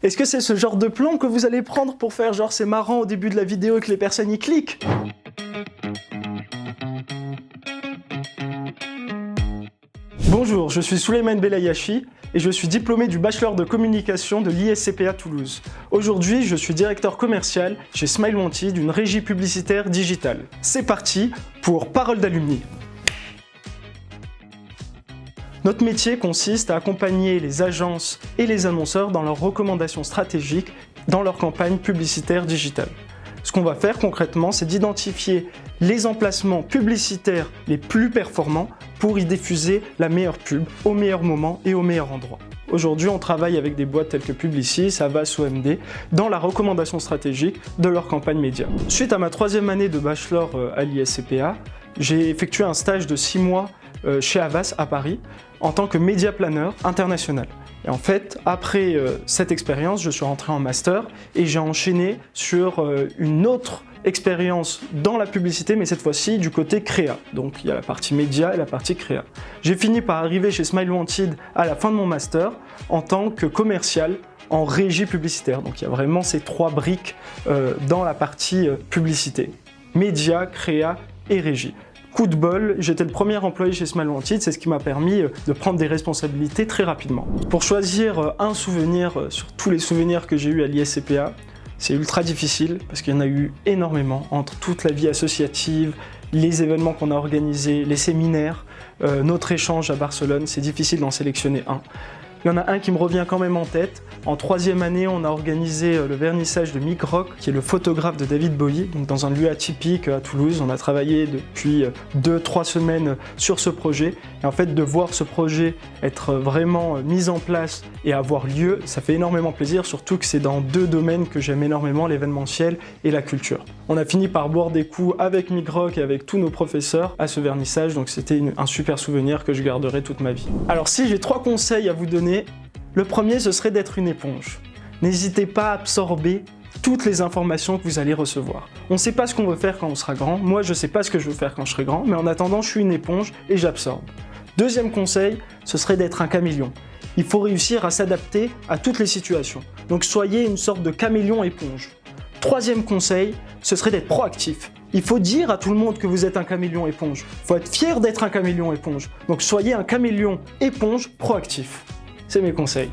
Est-ce que c'est ce genre de plan que vous allez prendre pour faire genre c'est marrant au début de la vidéo et que les personnes y cliquent? Bonjour, je suis Souleymane Belayashi et je suis diplômé du bachelor de communication de l'ISCPA Toulouse. Aujourd'hui, je suis directeur commercial chez Smile Wanted, une régie publicitaire digitale. C'est parti pour Parole d'alumni. Notre métier consiste à accompagner les agences et les annonceurs dans leurs recommandations stratégiques dans leur campagne publicitaire digitale. Ce qu'on va faire concrètement, c'est d'identifier les emplacements publicitaires les plus performants pour y diffuser la meilleure pub au meilleur moment et au meilleur endroit. Aujourd'hui, on travaille avec des boîtes telles que Publicis, Avas ou MD dans la recommandation stratégique de leur campagne média. Suite à ma troisième année de bachelor euh, à l'ISCPA, j'ai effectué un stage de six mois euh, chez Avas à Paris en tant que média planeur international. Et en fait, après euh, cette expérience, je suis rentré en master et j'ai enchaîné sur euh, une autre expérience dans la publicité, mais cette fois-ci du côté créa. Donc il y a la partie média et la partie créa. J'ai fini par arriver chez Smile Wanted à la fin de mon master en tant que commercial en régie publicitaire. Donc il y a vraiment ces trois briques dans la partie publicité. Média, créa et régie. Coup de bol, j'étais le premier employé chez Smile Wanted, c'est ce qui m'a permis euh, de prendre des responsabilités très rapidement. Pour choisir euh, un souvenir euh, sur tous les souvenirs que j'ai eu à l'ISCPA, c'est ultra difficile parce qu'il y en a eu énormément entre toute la vie associative, les événements qu'on a organisés, les séminaires, notre échange à Barcelone, c'est difficile d'en sélectionner un. Il y en a un qui me revient quand même en tête. En troisième année, on a organisé euh, le vernissage de Mick Rock, qui est le photographe de David Bowie, donc dans un lieu atypique euh, à Toulouse. On a travaillé depuis euh, deux, trois semaines sur ce projet. Et en fait, de voir ce projet être vraiment mis en place et avoir lieu, ça fait énormément plaisir, surtout que c'est dans deux domaines que j'aime énormément, l'événementiel et la culture. On a fini par boire des coups avec Mick Rock et avec tous nos professeurs à ce vernissage, donc c'était un super souvenir que je garderai toute ma vie. Alors si j'ai trois conseils à vous donner le premier, ce serait d'être une éponge. N'hésitez pas à absorber toutes les informations que vous allez recevoir. On ne sait pas ce qu'on veut faire quand on sera grand. Moi, je ne sais pas ce que je veux faire quand je serai grand, mais en attendant, je suis une éponge et j'absorbe. Deuxième conseil, ce serait d'être un caméléon. Il faut réussir à s'adapter à toutes les situations. Donc soyez une sorte de caméléon éponge. Troisième conseil, ce serait d'être proactif. Il faut dire à tout le monde que vous êtes un caméléon éponge. Il faut être fier d'être un caméléon éponge. Donc soyez un caméléon éponge proactif. C'est mes conseils.